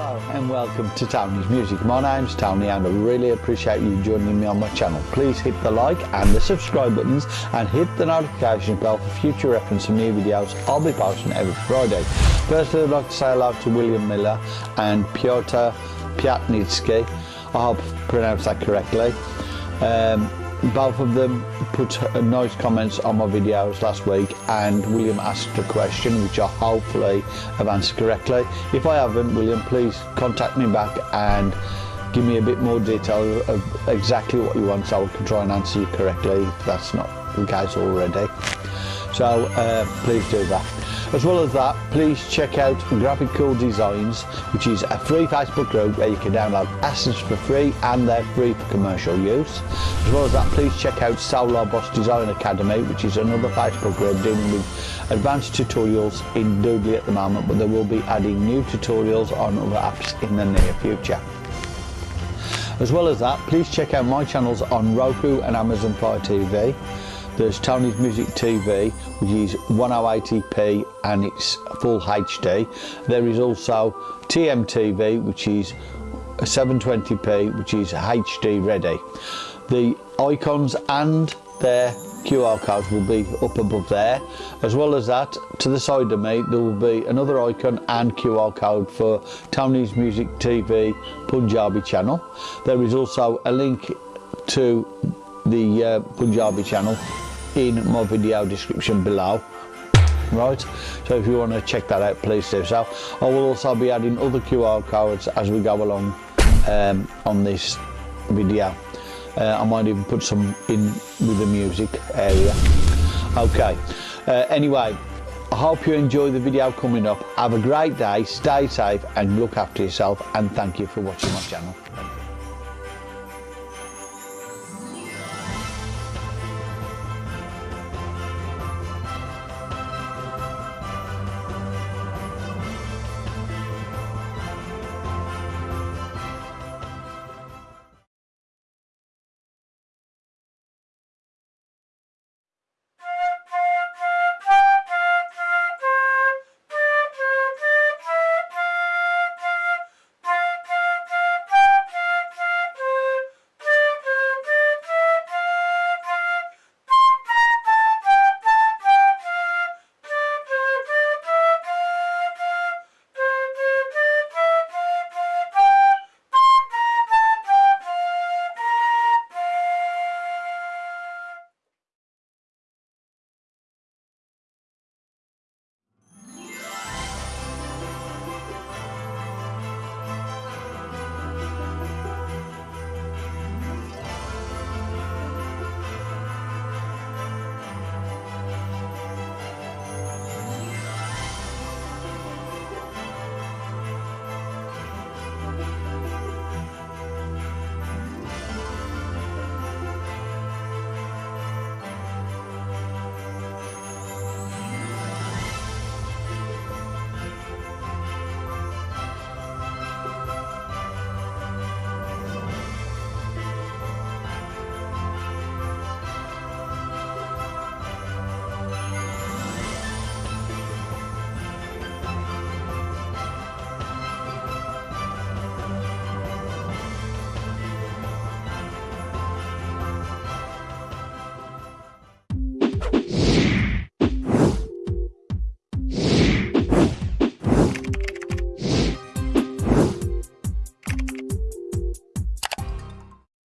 Hello and welcome to Tony's Music. My name's Tony and I really appreciate you joining me on my channel. Please hit the like and the subscribe buttons and hit the notification bell for future reference of new videos I'll be posting every Friday. Firstly I'd like to say hello to William Miller and Piotr Piatnitsky. I hope I pronounced that correctly. Um, both of them put uh, nice comments on my videos last week and William asked a question which I hopefully have answered correctly. If I haven't, William, please contact me back and give me a bit more detail of exactly what you want so I can try and answer you correctly if that's not the case already. So uh, please do that. As well as that, please check out Graphical Designs, which is a free Facebook group where you can download assets for free and they're free for commercial use. As well as that, please check out Solar Boss Design Academy, which is another Facebook group dealing with advanced tutorials in Doodly at the moment, but they will be adding new tutorials on other apps in the near future. As well as that, please check out my channels on Roku and Amazon Fire TV. There's Tony's Music TV, which is 1080p and it's full HD. There is also TMTV, which is 720p, which is HD ready. The icons and their QR codes will be up above there. As well as that, to the side of me, there will be another icon and QR code for Tony's Music TV Punjabi channel. There is also a link to the uh, Punjabi channel in my video description below. Right so if you want to check that out please do so. I will also be adding other QR codes as we go along um, on this video. Uh, I might even put some in with the music area. Okay uh, anyway I hope you enjoy the video coming up. Have a great day stay safe and look after yourself and thank you for watching my channel